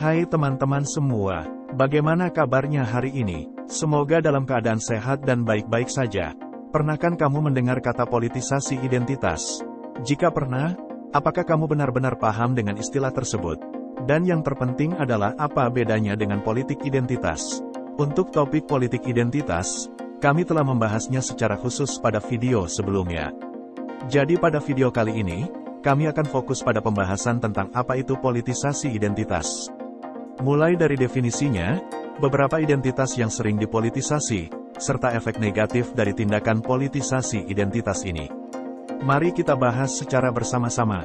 Hai teman-teman semua, bagaimana kabarnya hari ini? Semoga dalam keadaan sehat dan baik-baik saja. Pernahkah kamu mendengar kata politisasi identitas? Jika pernah, apakah kamu benar-benar paham dengan istilah tersebut? Dan yang terpenting adalah apa bedanya dengan politik identitas? Untuk topik politik identitas, kami telah membahasnya secara khusus pada video sebelumnya. Jadi pada video kali ini, kami akan fokus pada pembahasan tentang apa itu politisasi identitas. Mulai dari definisinya, beberapa identitas yang sering dipolitisasi, serta efek negatif dari tindakan politisasi identitas ini. Mari kita bahas secara bersama-sama.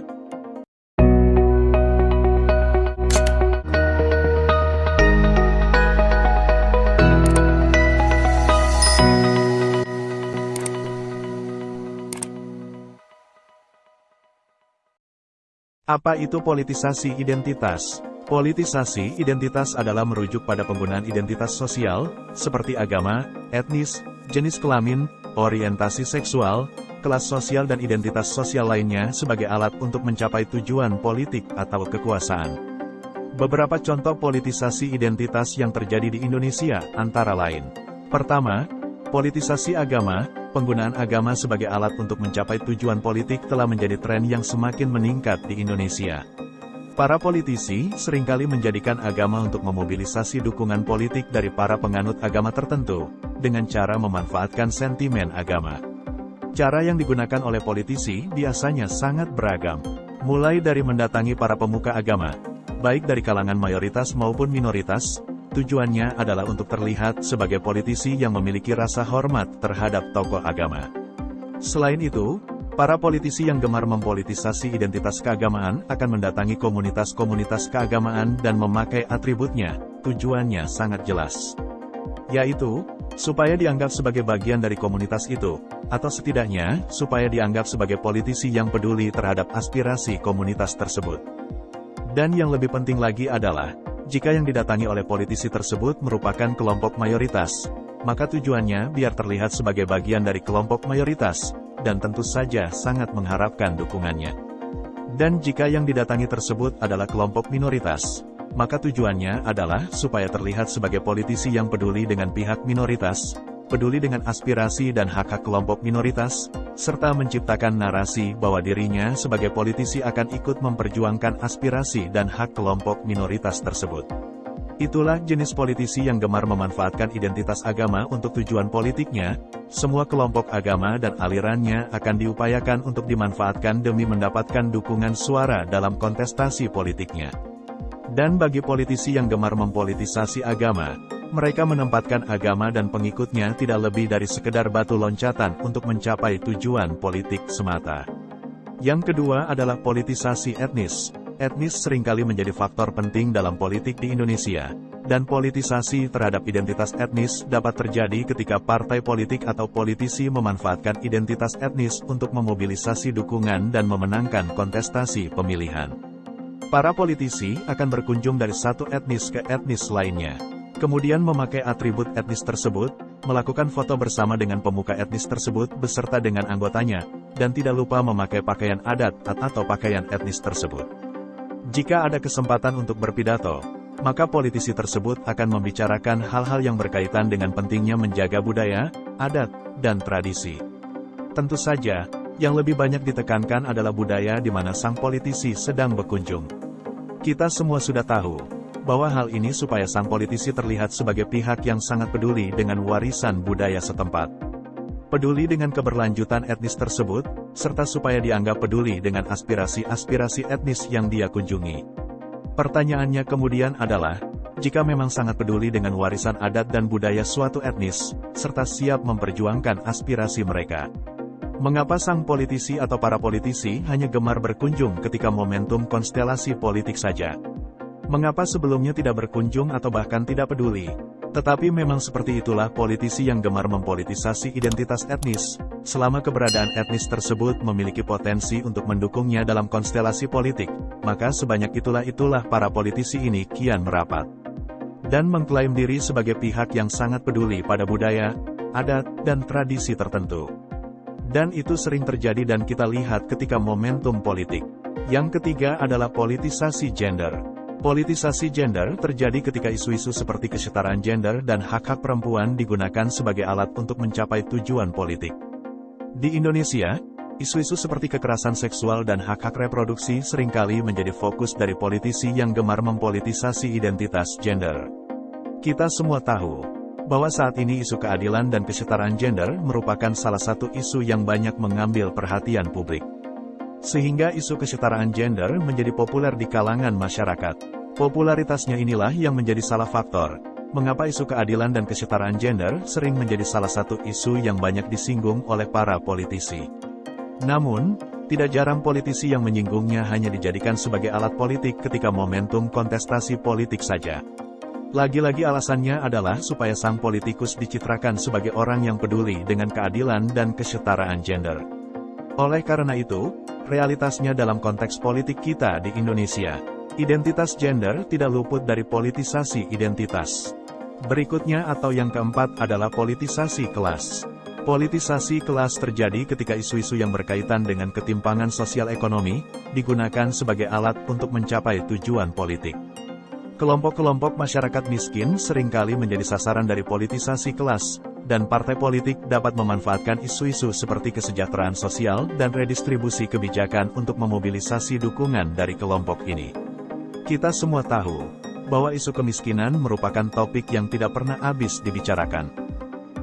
Apa itu politisasi identitas? Politisasi identitas adalah merujuk pada penggunaan identitas sosial, seperti agama, etnis, jenis kelamin, orientasi seksual, kelas sosial dan identitas sosial lainnya sebagai alat untuk mencapai tujuan politik atau kekuasaan. Beberapa contoh politisasi identitas yang terjadi di Indonesia antara lain. Pertama, politisasi agama, penggunaan agama sebagai alat untuk mencapai tujuan politik telah menjadi tren yang semakin meningkat di Indonesia. Para politisi sering kali menjadikan agama untuk memobilisasi dukungan politik dari para penganut agama tertentu, dengan cara memanfaatkan sentimen agama. Cara yang digunakan oleh politisi biasanya sangat beragam, mulai dari mendatangi para pemuka agama, baik dari kalangan mayoritas maupun minoritas, Tujuannya adalah untuk terlihat sebagai politisi yang memiliki rasa hormat terhadap tokoh agama. Selain itu, para politisi yang gemar mempolitisasi identitas keagamaan akan mendatangi komunitas-komunitas keagamaan dan memakai atributnya, tujuannya sangat jelas. Yaitu, supaya dianggap sebagai bagian dari komunitas itu, atau setidaknya, supaya dianggap sebagai politisi yang peduli terhadap aspirasi komunitas tersebut. Dan yang lebih penting lagi adalah, jika yang didatangi oleh politisi tersebut merupakan kelompok mayoritas, maka tujuannya biar terlihat sebagai bagian dari kelompok mayoritas, dan tentu saja sangat mengharapkan dukungannya. Dan jika yang didatangi tersebut adalah kelompok minoritas, maka tujuannya adalah supaya terlihat sebagai politisi yang peduli dengan pihak minoritas, peduli dengan aspirasi dan hak-hak kelompok minoritas, serta menciptakan narasi bahwa dirinya sebagai politisi akan ikut memperjuangkan aspirasi dan hak kelompok minoritas tersebut. Itulah jenis politisi yang gemar memanfaatkan identitas agama untuk tujuan politiknya, semua kelompok agama dan alirannya akan diupayakan untuk dimanfaatkan demi mendapatkan dukungan suara dalam kontestasi politiknya. Dan bagi politisi yang gemar mempolitisasi agama, mereka menempatkan agama dan pengikutnya tidak lebih dari sekedar batu loncatan untuk mencapai tujuan politik semata. Yang kedua adalah politisasi etnis. Etnis sering kali menjadi faktor penting dalam politik di Indonesia, dan politisasi terhadap identitas etnis dapat terjadi ketika partai politik atau politisi memanfaatkan identitas etnis untuk memobilisasi dukungan dan memenangkan kontestasi pemilihan. Para politisi akan berkunjung dari satu etnis ke etnis lainnya kemudian memakai atribut etnis tersebut, melakukan foto bersama dengan pemuka etnis tersebut beserta dengan anggotanya, dan tidak lupa memakai pakaian adat atau pakaian etnis tersebut. Jika ada kesempatan untuk berpidato, maka politisi tersebut akan membicarakan hal-hal yang berkaitan dengan pentingnya menjaga budaya, adat, dan tradisi. Tentu saja, yang lebih banyak ditekankan adalah budaya di mana sang politisi sedang berkunjung. Kita semua sudah tahu, bahwa hal ini supaya sang politisi terlihat sebagai pihak yang sangat peduli dengan warisan budaya setempat. Peduli dengan keberlanjutan etnis tersebut, serta supaya dianggap peduli dengan aspirasi-aspirasi etnis yang dia kunjungi. Pertanyaannya kemudian adalah, jika memang sangat peduli dengan warisan adat dan budaya suatu etnis, serta siap memperjuangkan aspirasi mereka. Mengapa sang politisi atau para politisi hanya gemar berkunjung ketika momentum konstelasi politik saja? Mengapa sebelumnya tidak berkunjung atau bahkan tidak peduli? Tetapi memang seperti itulah politisi yang gemar mempolitisasi identitas etnis, selama keberadaan etnis tersebut memiliki potensi untuk mendukungnya dalam konstelasi politik, maka sebanyak itulah itulah para politisi ini kian merapat. Dan mengklaim diri sebagai pihak yang sangat peduli pada budaya, adat, dan tradisi tertentu. Dan itu sering terjadi dan kita lihat ketika momentum politik. Yang ketiga adalah politisasi gender. Politisasi gender terjadi ketika isu-isu seperti kesetaraan gender dan hak-hak perempuan digunakan sebagai alat untuk mencapai tujuan politik. Di Indonesia, isu-isu seperti kekerasan seksual dan hak-hak reproduksi sering kali menjadi fokus dari politisi yang gemar mempolitisasi identitas gender. Kita semua tahu bahwa saat ini isu keadilan dan kesetaraan gender merupakan salah satu isu yang banyak mengambil perhatian publik. Sehingga isu kesetaraan gender menjadi populer di kalangan masyarakat. Popularitasnya inilah yang menjadi salah faktor, mengapa isu keadilan dan kesetaraan gender sering menjadi salah satu isu yang banyak disinggung oleh para politisi. Namun, tidak jarang politisi yang menyinggungnya hanya dijadikan sebagai alat politik ketika momentum kontestasi politik saja. Lagi-lagi alasannya adalah supaya sang politikus dicitrakan sebagai orang yang peduli dengan keadilan dan kesetaraan gender. Oleh karena itu, realitasnya dalam konteks politik kita di Indonesia, Identitas gender tidak luput dari politisasi identitas. Berikutnya atau yang keempat adalah politisasi kelas. Politisasi kelas terjadi ketika isu-isu yang berkaitan dengan ketimpangan sosial ekonomi, digunakan sebagai alat untuk mencapai tujuan politik. Kelompok-kelompok masyarakat miskin sering kali menjadi sasaran dari politisasi kelas, dan partai politik dapat memanfaatkan isu-isu seperti kesejahteraan sosial dan redistribusi kebijakan untuk memobilisasi dukungan dari kelompok ini. Kita semua tahu bahwa isu kemiskinan merupakan topik yang tidak pernah habis dibicarakan.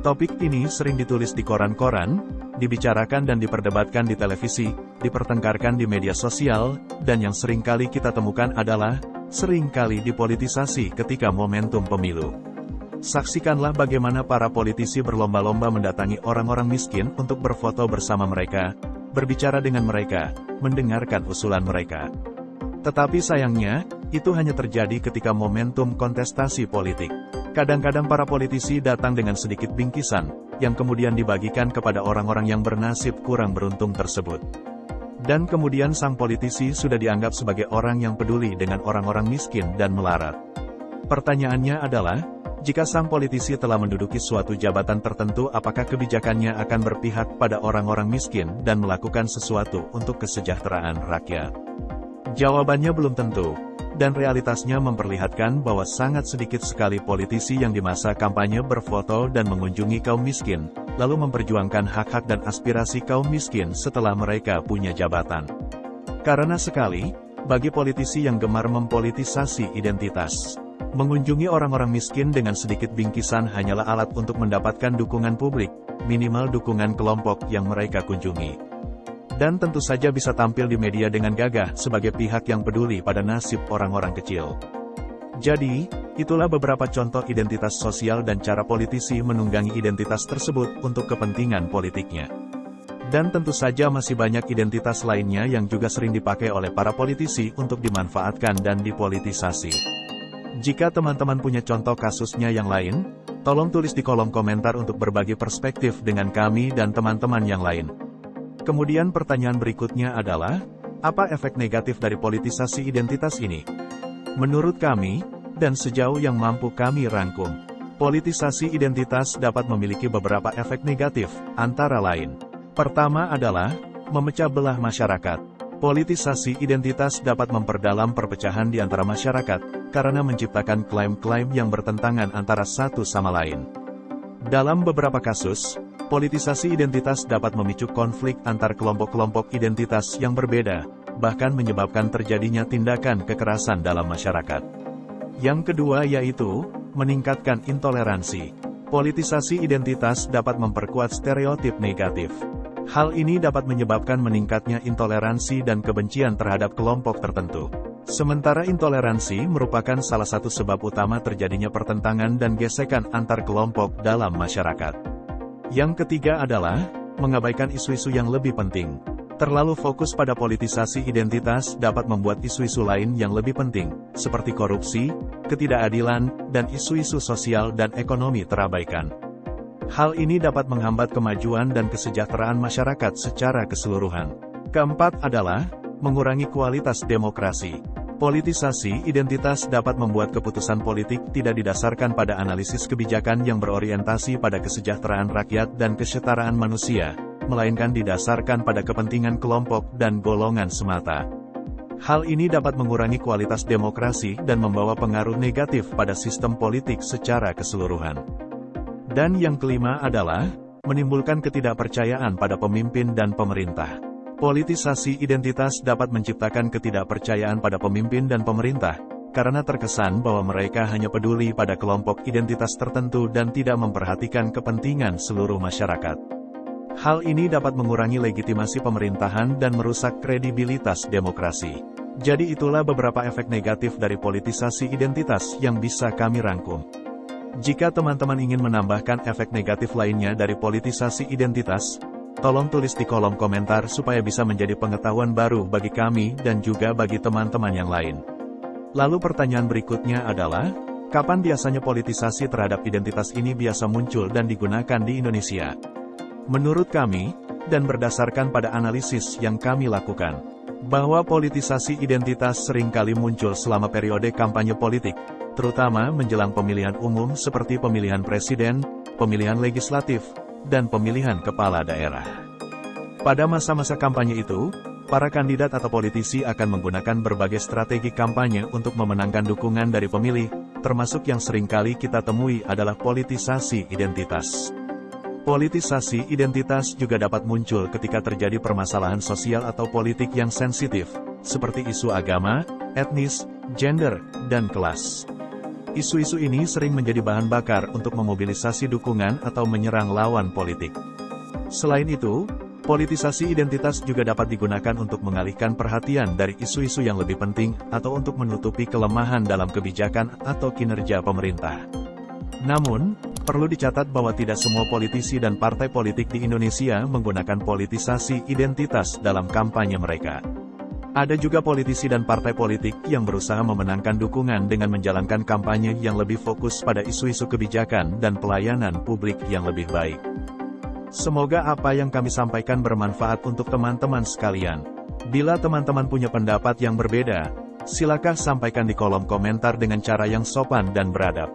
Topik ini sering ditulis di koran-koran, dibicarakan dan diperdebatkan di televisi, dipertengkarkan di media sosial, dan yang sering kali kita temukan adalah, sering kali dipolitisasi ketika momentum pemilu. Saksikanlah bagaimana para politisi berlomba-lomba mendatangi orang-orang miskin untuk berfoto bersama mereka, berbicara dengan mereka, mendengarkan usulan mereka. Tetapi sayangnya, itu hanya terjadi ketika momentum kontestasi politik. Kadang-kadang para politisi datang dengan sedikit bingkisan, yang kemudian dibagikan kepada orang-orang yang bernasib kurang beruntung tersebut. Dan kemudian sang politisi sudah dianggap sebagai orang yang peduli dengan orang-orang miskin dan melarat. Pertanyaannya adalah, jika sang politisi telah menduduki suatu jabatan tertentu apakah kebijakannya akan berpihak pada orang-orang miskin dan melakukan sesuatu untuk kesejahteraan rakyat? Jawabannya belum tentu, dan realitasnya memperlihatkan bahwa sangat sedikit sekali politisi yang di masa kampanye berfoto dan mengunjungi kaum miskin, lalu memperjuangkan hak-hak dan aspirasi kaum miskin setelah mereka punya jabatan. Karena sekali, bagi politisi yang gemar mempolitisasi identitas, mengunjungi orang-orang miskin dengan sedikit bingkisan hanyalah alat untuk mendapatkan dukungan publik, minimal dukungan kelompok yang mereka kunjungi dan tentu saja bisa tampil di media dengan gagah sebagai pihak yang peduli pada nasib orang-orang kecil. Jadi, itulah beberapa contoh identitas sosial dan cara politisi menunggangi identitas tersebut untuk kepentingan politiknya. Dan tentu saja masih banyak identitas lainnya yang juga sering dipakai oleh para politisi untuk dimanfaatkan dan dipolitisasi. Jika teman-teman punya contoh kasusnya yang lain, tolong tulis di kolom komentar untuk berbagi perspektif dengan kami dan teman-teman yang lain. Kemudian pertanyaan berikutnya adalah, apa efek negatif dari politisasi identitas ini? Menurut kami, dan sejauh yang mampu kami rangkum, politisasi identitas dapat memiliki beberapa efek negatif, antara lain. Pertama adalah, memecah belah masyarakat. Politisasi identitas dapat memperdalam perpecahan di antara masyarakat, karena menciptakan klaim-klaim yang bertentangan antara satu sama lain. Dalam beberapa kasus, Politisasi identitas dapat memicu konflik antar kelompok-kelompok identitas yang berbeda, bahkan menyebabkan terjadinya tindakan kekerasan dalam masyarakat. Yang kedua yaitu, meningkatkan intoleransi. Politisasi identitas dapat memperkuat stereotip negatif. Hal ini dapat menyebabkan meningkatnya intoleransi dan kebencian terhadap kelompok tertentu. Sementara intoleransi merupakan salah satu sebab utama terjadinya pertentangan dan gesekan antar kelompok dalam masyarakat. Yang ketiga adalah, mengabaikan isu-isu yang lebih penting. Terlalu fokus pada politisasi identitas dapat membuat isu-isu lain yang lebih penting, seperti korupsi, ketidakadilan, dan isu-isu sosial dan ekonomi terabaikan. Hal ini dapat menghambat kemajuan dan kesejahteraan masyarakat secara keseluruhan. Keempat adalah, mengurangi kualitas demokrasi. Politisasi identitas dapat membuat keputusan politik tidak didasarkan pada analisis kebijakan yang berorientasi pada kesejahteraan rakyat dan kesetaraan manusia, melainkan didasarkan pada kepentingan kelompok dan golongan semata. Hal ini dapat mengurangi kualitas demokrasi dan membawa pengaruh negatif pada sistem politik secara keseluruhan. Dan yang kelima adalah, menimbulkan ketidakpercayaan pada pemimpin dan pemerintah. Politisasi identitas dapat menciptakan ketidakpercayaan pada pemimpin dan pemerintah, karena terkesan bahwa mereka hanya peduli pada kelompok identitas tertentu dan tidak memperhatikan kepentingan seluruh masyarakat. Hal ini dapat mengurangi legitimasi pemerintahan dan merusak kredibilitas demokrasi. Jadi itulah beberapa efek negatif dari politisasi identitas yang bisa kami rangkum. Jika teman-teman ingin menambahkan efek negatif lainnya dari politisasi identitas, tolong tulis di kolom komentar supaya bisa menjadi pengetahuan baru bagi kami dan juga bagi teman-teman yang lain. Lalu pertanyaan berikutnya adalah, kapan biasanya politisasi terhadap identitas ini biasa muncul dan digunakan di Indonesia? Menurut kami, dan berdasarkan pada analisis yang kami lakukan, bahwa politisasi identitas sering kali muncul selama periode kampanye politik, terutama menjelang pemilihan umum seperti pemilihan presiden, pemilihan legislatif, dan pemilihan kepala daerah. Pada masa-masa kampanye itu, para kandidat atau politisi akan menggunakan berbagai strategi kampanye untuk memenangkan dukungan dari pemilih, termasuk yang sering kali kita temui adalah politisasi identitas. Politisasi identitas juga dapat muncul ketika terjadi permasalahan sosial atau politik yang sensitif, seperti isu agama, etnis, gender, dan kelas. Isu-isu ini sering menjadi bahan bakar untuk memobilisasi dukungan atau menyerang lawan politik. Selain itu, politisasi identitas juga dapat digunakan untuk mengalihkan perhatian dari isu-isu yang lebih penting atau untuk menutupi kelemahan dalam kebijakan atau kinerja pemerintah. Namun, Perlu dicatat bahwa tidak semua politisi dan partai politik di Indonesia menggunakan politisasi identitas dalam kampanye mereka. Ada juga politisi dan partai politik yang berusaha memenangkan dukungan dengan menjalankan kampanye yang lebih fokus pada isu-isu kebijakan dan pelayanan publik yang lebih baik. Semoga apa yang kami sampaikan bermanfaat untuk teman-teman sekalian. Bila teman-teman punya pendapat yang berbeda, silakan sampaikan di kolom komentar dengan cara yang sopan dan beradab.